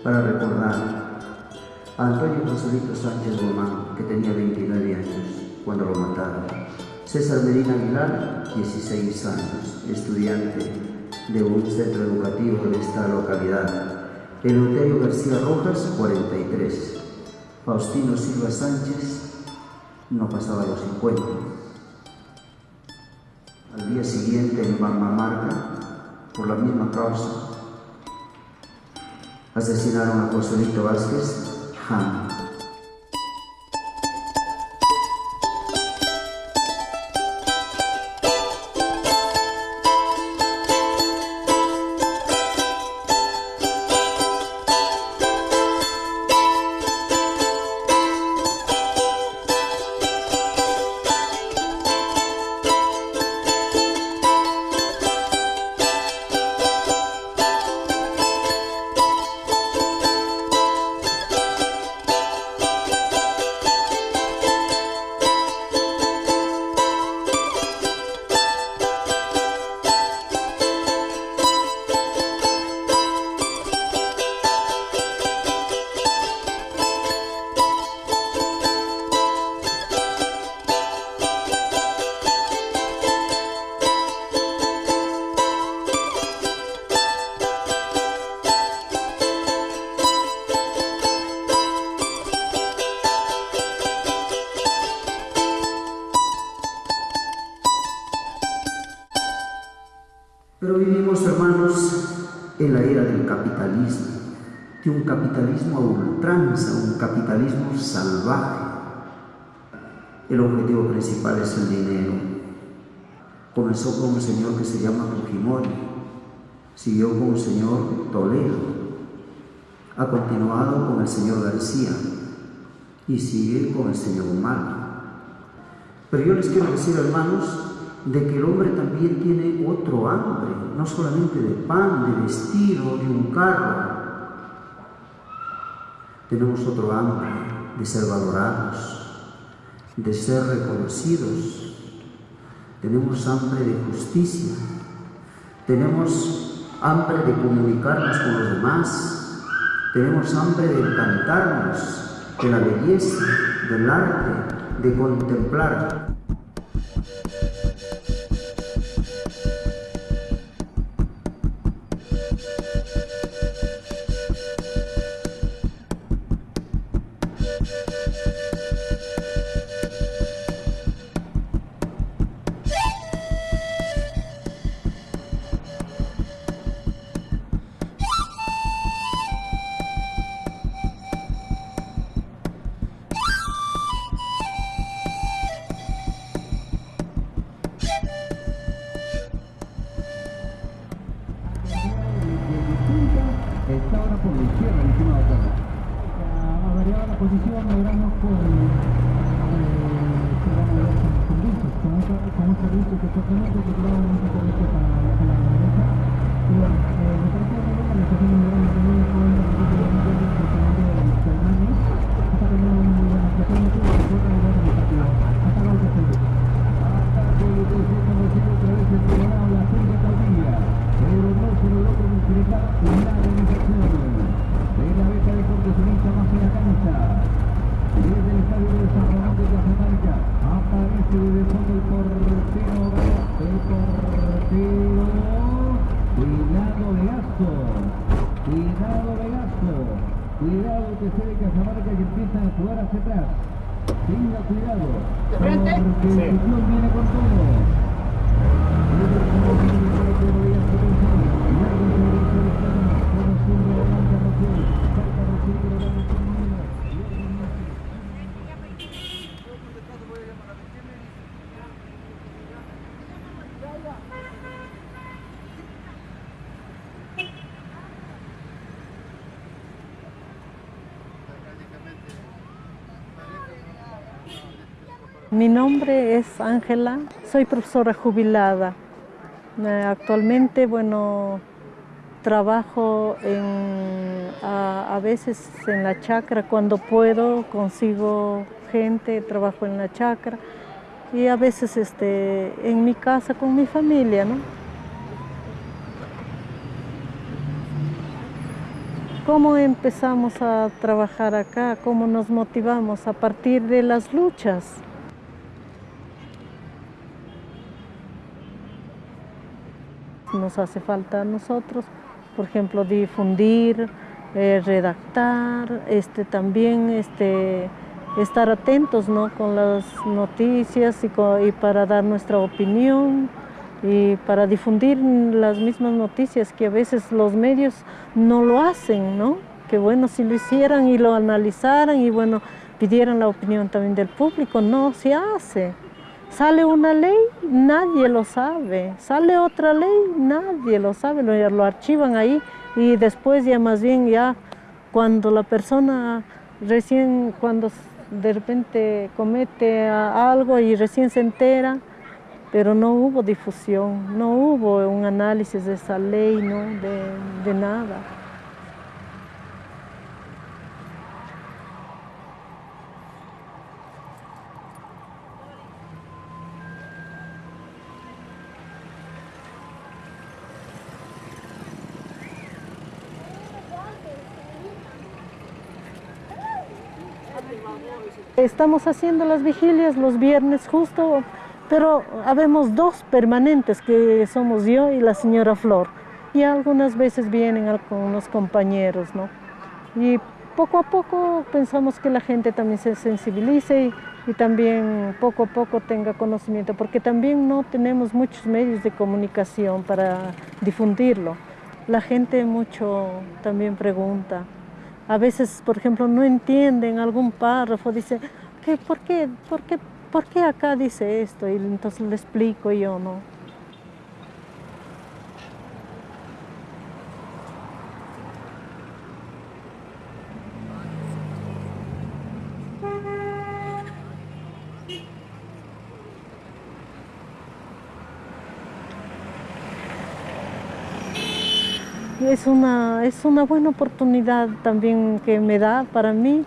Para recordar a Antonio Joselito Sánchez Román, que tenía 29 años cuando lo mataron. César Medina Aguilar, 16 años, estudiante de un centro educativo de esta localidad. Eleuterio García Rojas, 43. Faustino Silva Sánchez no pasaba los 50. Al día siguiente en Bambamarca, por la misma causa, asesinaron a Joselito Vázquez. El objetivo principal es el dinero. Comenzó con un señor que se llama Fujimori, siguió con un señor Toledo, ha continuado con el señor García y sigue con el señor Humano. Pero yo les quiero decir, hermanos, de que el hombre también tiene otro hambre, no solamente de pan, de vestido, de un carro. Tenemos otro hambre de ser valorados, de ser reconocidos. Tenemos hambre de justicia. Tenemos hambre de comunicarnos con los demás. Tenemos hambre de encantarnos de la belleza, del arte, de contemplar. Que se de Cajamarca que empieza a jugar hacia atrás. Tenga cuidado, porque el fútbol viene con todo. Mi nombre es Ángela, soy profesora jubilada. Eh, actualmente, bueno, trabajo a, veces en la chacra cuando puedo, consigo gente, trabajo en la chacra y a veces este, en mi casa con mi familia. ¿Cómo empezamos a trabajar acá? ¿Cómo nos motivamos? A partir de las luchas. Nos hace falta a nosotros, por ejemplo, difundir, eh, redactar, este, también este, estar atentos ¿no? con las noticias y, y, para dar nuestra opinión y para difundir las mismas noticias que a veces los medios no lo hacen, ¿no? Que bueno, si lo hicieran y lo analizaran y bueno, pidieran la opinión también del público, no se hace. Sale una ley, nadie lo sabe. Sale otra ley, nadie lo sabe. Lo, archivan ahí y después ya más bien ya cuando la persona recién, cuando de repente comete algo y recién se entera, pero no hubo difusión, no hubo un análisis de esa ley, ¿no? de nada. Estamos haciendo las vigilias los viernes justo, pero habemos dos permanentes que somos yo y la señora Flor. Y algunas veces vienen algunos compañeros, ¿no? Y poco a poco pensamos que la gente también se sensibilice y y también poco a poco tenga conocimiento, porque también no tenemos muchos medios de comunicación para difundirlo. La gente mucho también pregunta. A veces, por ejemplo, no entienden algún párrafo, dice, ¿qué, por, qué, por, qué, ¿por qué acá dice esto? Y entonces le explico yo, ¿no? Es una, es una buena oportunidad también que me da para mí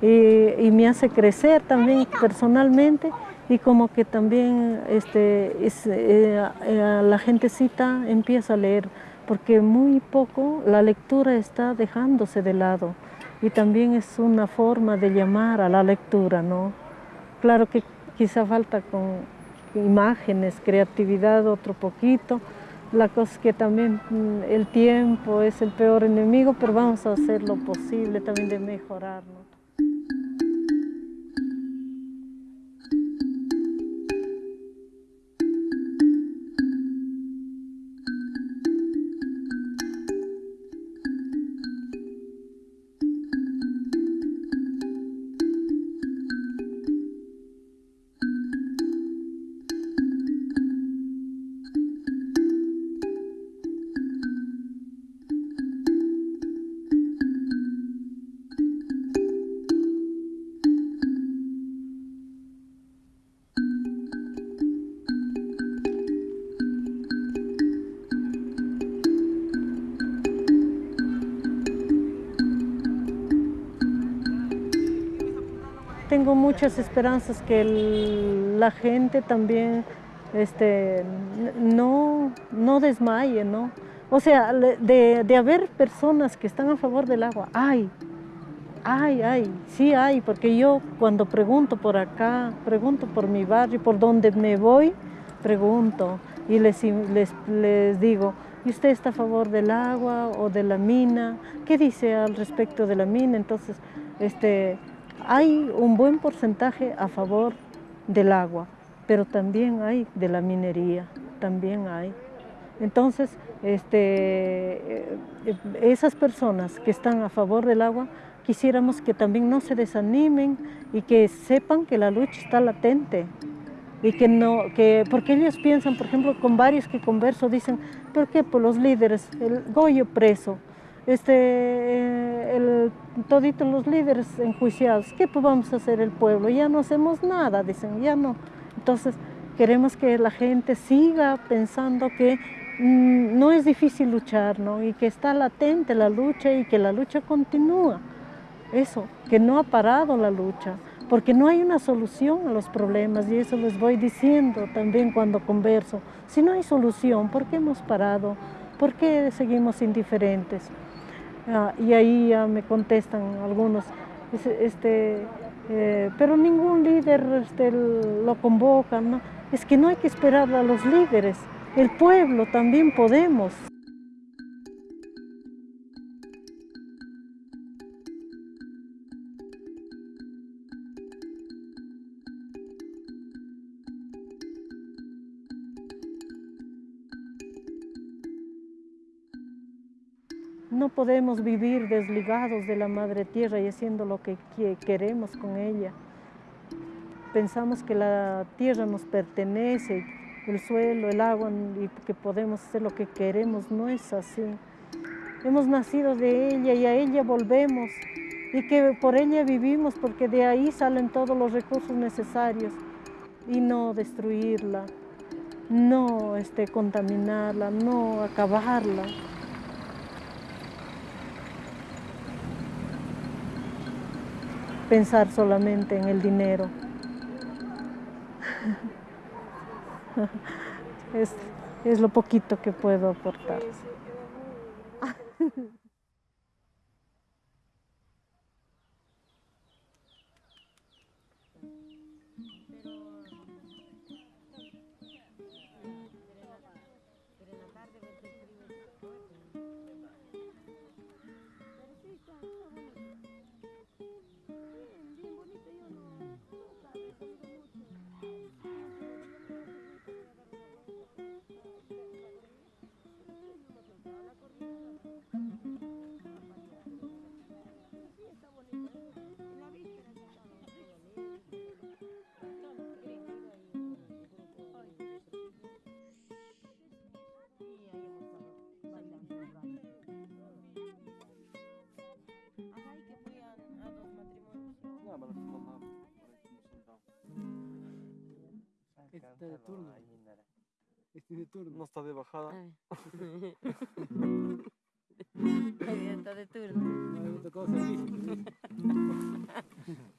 y, me hace crecer también personalmente y como que también este, es, eh, eh, la gentecita empieza a leer, porque muy poco la lectura está dejándose de lado y también es una forma de llamar a la lectura, ¿no? Claro que quizá falta con imágenes, creatividad otro poquito, la cosa que también mm, el tiempo es el peor enemigo, pero vamos a hacer lo posible también de mejorarlo. Muchas esperanzas que la gente también este, no, no desmaye, ¿no? O sea, de, de, haber personas que están a favor del agua, hay, hay, hay, sí hay, porque yo cuando pregunto por acá, pregunto por mi barrio, por donde me voy, pregunto y les, les, les digo, ¿y usted está a favor del agua o de la mina? ¿Qué dice al respecto de la mina? Entonces, este, hay un buen porcentaje a favor del agua, pero también hay de la minería, también hay. Entonces, este, eh, esas personas que están a favor del agua, quisiéramos que también no se desanimen y que sepan que la lucha está latente. Y que no, que, porque ellos piensan, por ejemplo, con varios que converso, dicen, ¿por qué? Por los líderes, el Goyo preso, este, eh, el, toditos los líderes enjuiciados, ¿qué podemos hacer el pueblo? Ya no hacemos nada, dicen, ya no. Entonces, queremos que la gente siga pensando que mm, no es difícil luchar, ¿no? Y que está latente la lucha y que la lucha continúa. Eso, que no ha parado la lucha, porque no hay una solución a los problemas y eso les voy diciendo también cuando converso. Si no hay solución, ¿por qué hemos parado? ¿Por qué seguimos indiferentes? Ah, y ahí ya me contestan algunos, este, eh, pero ningún líder este, lo convoca, ¿no? Es que no hay que esperar a los líderes, el pueblo también podemos. Podemos vivir desligados de la madre tierra y haciendo lo que queremos con ella. Pensamos que la tierra nos pertenece, el suelo, el agua, y que podemos hacer lo que queremos. No es así. Hemos nacido de ella y a ella volvemos y que por ella vivimos porque de ahí salen todos los recursos necesarios y no destruirla, no este, contaminarla, no acabarla. Pensar solamente en el dinero. <laughs> Es, es lo poquito que puedo aportar. Está de turno. Este de turno. No está de bajada. <laughs> de turno. No. <laughs>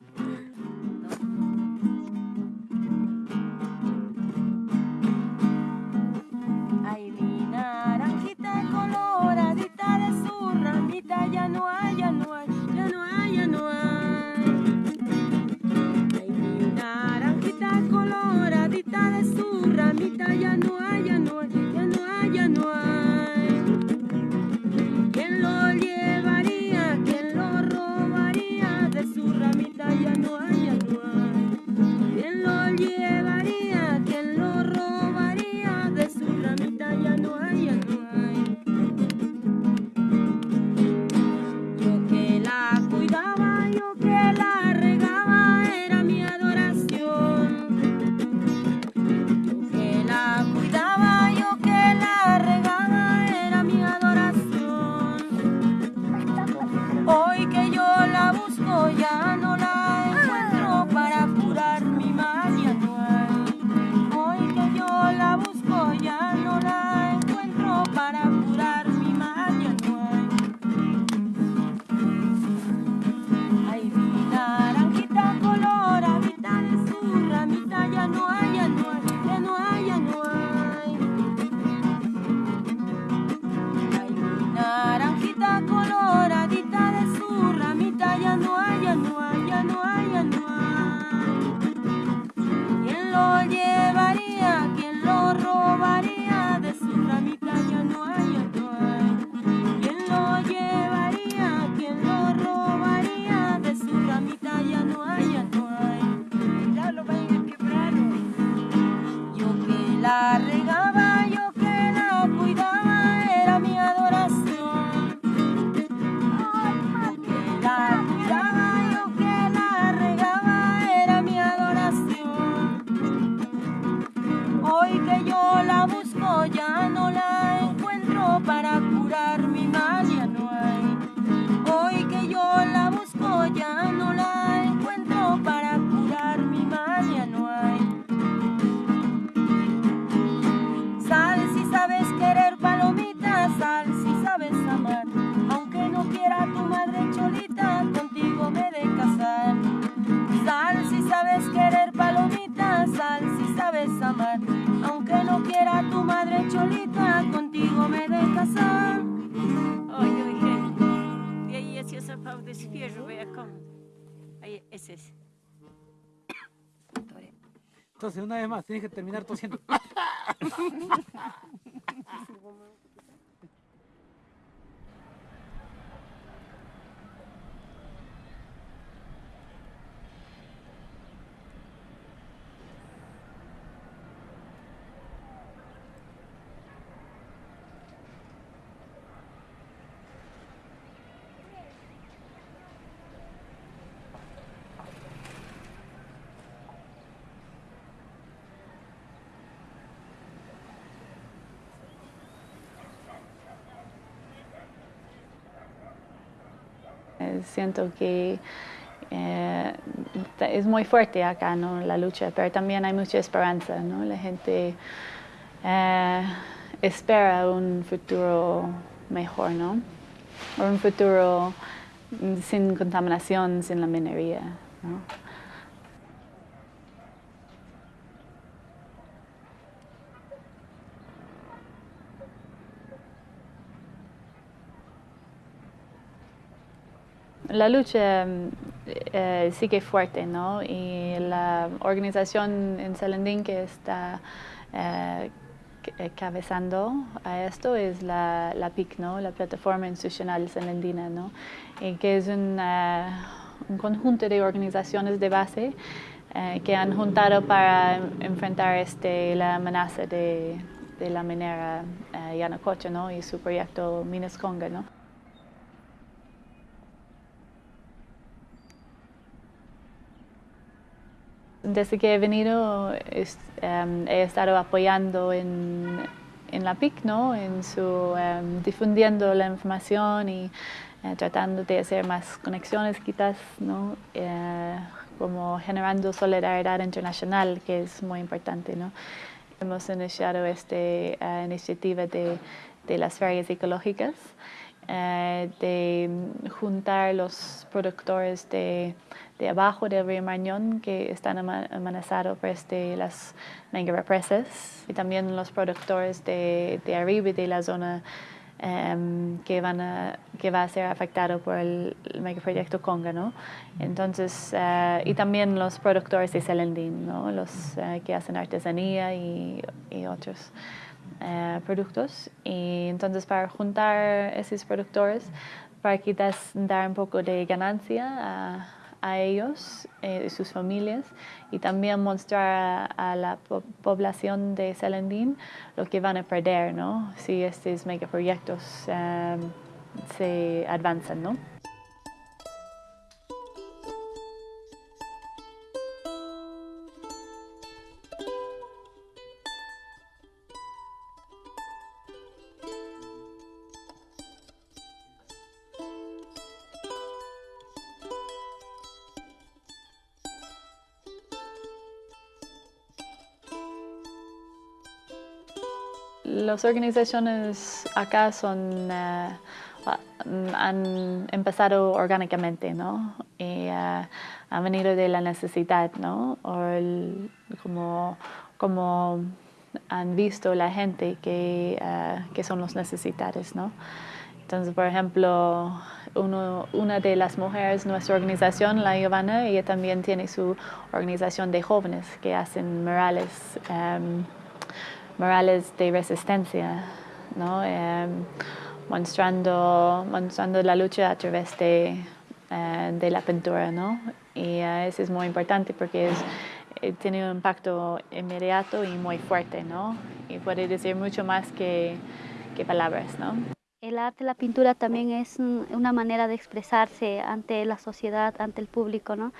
deje terminar tosiendo. siento que eh, es muy fuerte acá ¿no? la lucha, pero también hay mucha esperanza. ¿no? La gente eh, espera un futuro mejor, ¿no? un futuro mm, sin contaminación, sin la minería. ¿no? La lucha mm, eh, sigue fuerte, ¿no? Y la organización en Salandín que está eh, eh, cabezando a esto es la, la, PIC, ¿no? La Plataforma Institucional Salandina, ¿no? Y que es un eh, conjunto de organizaciones de base que han juntado para enfrentar este, la amenaza de, de la minera Yanacocha, ¿no? Y su proyecto Minas Conga, ¿no? desde que he venido es, um, he estado apoyando en, en la PIC, ¿no? en su, um, difundiendo la información y eh, tratando de hacer más conexiones quizás, ¿no? Eh, como generando solidaridad internacional, que es muy importante. ¿no? Hemos iniciado esta uh, iniciativa de, de las ferias ecológicas de juntar los productores de de, abajo del río Marañón que están amenazados por este, las mega represas y también los productores de, de arriba de la zona Um, que, van a, que va a ser afectado por el, el megaproyecto Conga, ¿no? Entonces, uh, y también los productores de Selendín, ¿no? Los uh, que hacen artesanía y, y otros uh, productos. Y entonces, para juntar esos productores, para quizás dar un poco de ganancia a a ellos eh, y sus familias y también mostrar a, la po población de Selendín lo que van a perder ¿no? si estos megaproyectos um, se avanzan. ¿no? Las organizaciones acá son, uh, han empezado orgánicamente, ¿no? Y uh, han venido de la necesidad, ¿no? O el, como, como han visto la gente que, uh, que son los necesitados, ¿no? Entonces, por ejemplo, uno, una de las mujeres, nuestra organización, la Giovanna, ella también tiene su organización de jóvenes que hacen murales. Um, morales de resistencia, ¿no? eh, mostrando, mostrando la lucha a través de, eh, de la pintura. ¿no? Y uh, eso es muy importante porque es, eh, tiene un impacto inmediato y muy fuerte, ¿no? y puede decir mucho más que, que palabras. ¿no? El arte, la pintura también es una manera de expresarse ante la sociedad, ante el público, ¿no?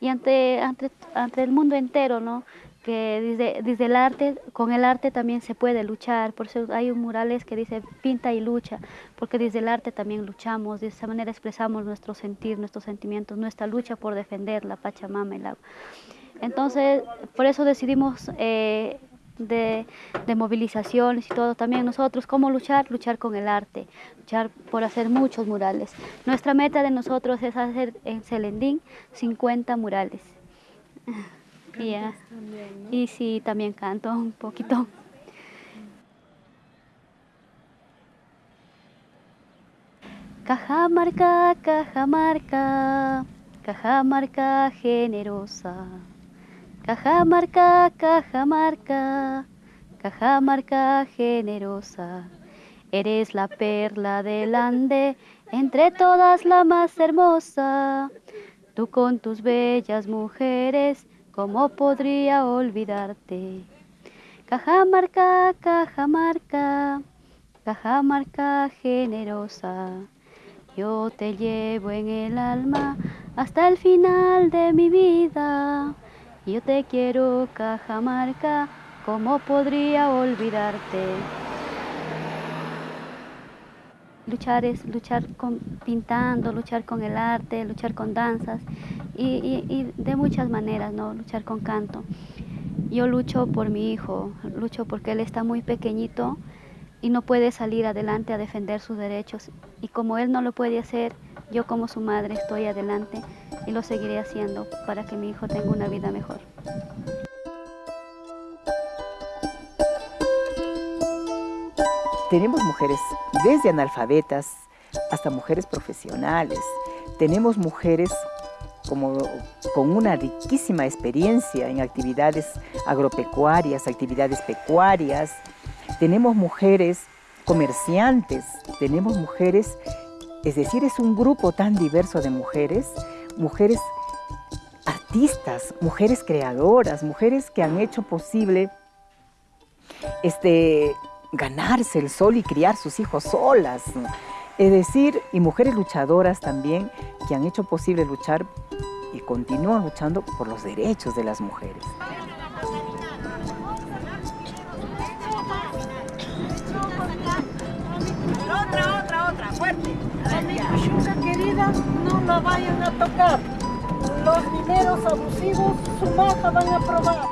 Y ante, ante, ante el mundo entero, ¿no? Que desde, desde, el arte, con el arte también se puede luchar, por eso hay un murales que dice pinta y lucha, porque desde el arte también luchamos, de esa manera expresamos nuestro sentir, nuestros sentimientos, nuestra lucha por defender la Pachamama, el agua. Entonces, por eso decidimos eh, de, de, movilizaciones y todo, también nosotros, ¿cómo luchar? Luchar con el arte, luchar por hacer muchos murales. Nuestra meta de nosotros es hacer en Selendín 50 murales. <laughs> Yeah. También, ¿no? Y sí, también canto un poquito. Cajamarca, Cajamarca, Cajamarca generosa. Cajamarca, Cajamarca, Cajamarca generosa. Eres la perla del Ande, entre todas la más hermosa. Tú con tus bellas mujeres, ¿Cómo podría olvidarte? Cajamarca, Cajamarca, Cajamarca generosa. Yo te llevo en el alma hasta el final de mi vida. Yo te quiero, Cajamarca, ¿cómo podría olvidarte? Luchar es luchar con, pintando, luchar con el arte, luchar con danzas y, de muchas maneras, ¿no? Luchar con canto. Yo lucho por mi hijo, lucho porque él está muy pequeñito y no puede salir adelante a defender sus derechos. Y como él no lo puede hacer, yo como su madre estoy adelante y lo seguiré haciendo para que mi hijo tenga una vida mejor. Tenemos mujeres desde analfabetas hasta mujeres profesionales. Tenemos mujeres como, con una riquísima experiencia en actividades agropecuarias, actividades pecuarias. Tenemos mujeres comerciantes, tenemos mujeres, es decir, es un grupo tan diverso de mujeres, mujeres artistas, mujeres creadoras, mujeres que han hecho posible este, ganarse el sol y criar sus hijos solas. Es decir, y mujeres luchadoras también que han hecho posible luchar y continúan luchando por los derechos de las mujeres. Otra, otra, otra, fuerte. querida, no la vayan a tocar. los dineros abusivos, su maja van a probar.